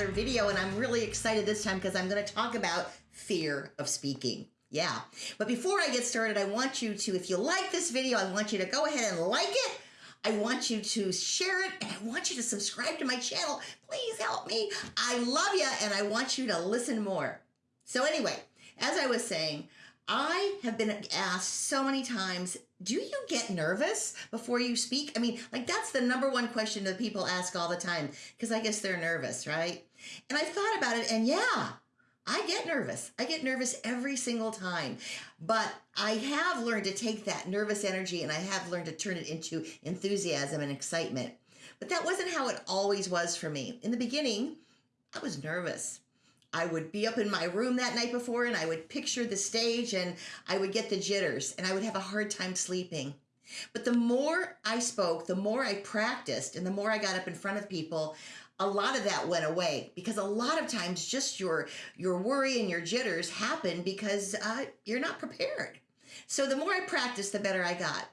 another video, and I'm really excited this time because I'm going to talk about fear of speaking. Yeah. But before I get started, I want you to, if you like this video, I want you to go ahead and like it. I want you to share it and I want you to subscribe to my channel. Please help me. I love you and I want you to listen more. So, anyway, as I was saying, I have been asked so many times, do you get nervous before you speak? I mean, like that's the number one question that people ask all the time because I guess they're nervous, right? And I thought about it and yeah, I get nervous. I get nervous every single time. But I have learned to take that nervous energy and I have learned to turn it into enthusiasm and excitement. But that wasn't how it always was for me. In the beginning, I was nervous. I would be up in my room that night before and I would picture the stage and I would get the jitters and I would have a hard time sleeping. But the more I spoke, the more I practiced, and the more I got up in front of people, a lot of that went away because a lot of times just your your worry and your jitters happen because uh, you're not prepared. So the more I practiced, the better I got.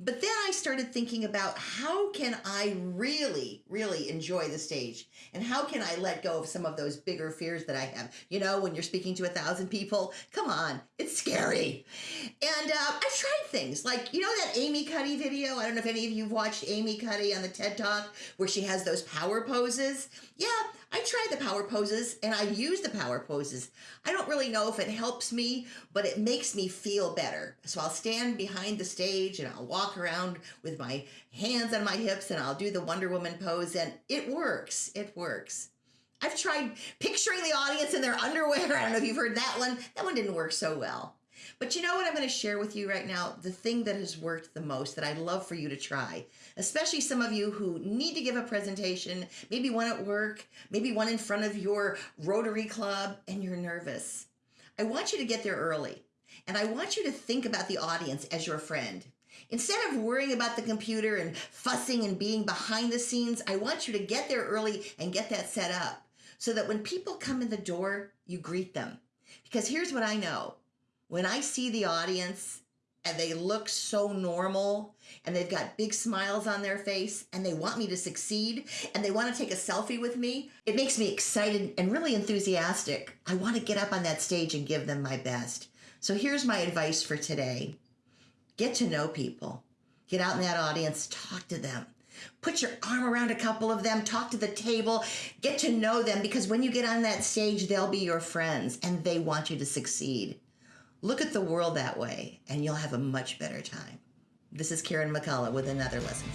But then I started thinking about how can I really, really enjoy the stage and how can I let go of some of those bigger fears that I have. You know, when you're speaking to a thousand people, come on, it's scary. And uh, I've tried things like, you know, that Amy Cuddy video? I don't know if any of you have watched Amy Cuddy on the TED Talk where she has those power poses. Yeah, I tried the power poses and I use the power poses. I don't really know if it helps me, but it makes me feel better. So I'll stand behind the stage and I'll walk around with my hands on my hips and I'll do the Wonder Woman pose and it works. It works. I've tried picturing the audience in their underwear. I don't know if you've heard that one. That one didn't work so well. But you know what I'm going to share with you right now? The thing that has worked the most that I'd love for you to try, especially some of you who need to give a presentation, maybe one at work, maybe one in front of your Rotary Club, and you're nervous. I want you to get there early. And I want you to think about the audience as your friend. Instead of worrying about the computer and fussing and being behind the scenes, I want you to get there early and get that set up so that when people come in the door, you greet them. Because here's what I know when I see the audience and they look so normal and they've got big smiles on their face and they want me to succeed and they want to take a selfie with me, it makes me excited and really enthusiastic. I want to get up on that stage and give them my best. So here's my advice for today get to know people, get out in that audience, talk to them. Put your arm around a couple of them, talk to the table, get to know them because when you get on that stage, they'll be your friends and they want you to succeed. Look at the world that way, and you'll have a much better time. This is Karen McCullough with another lesson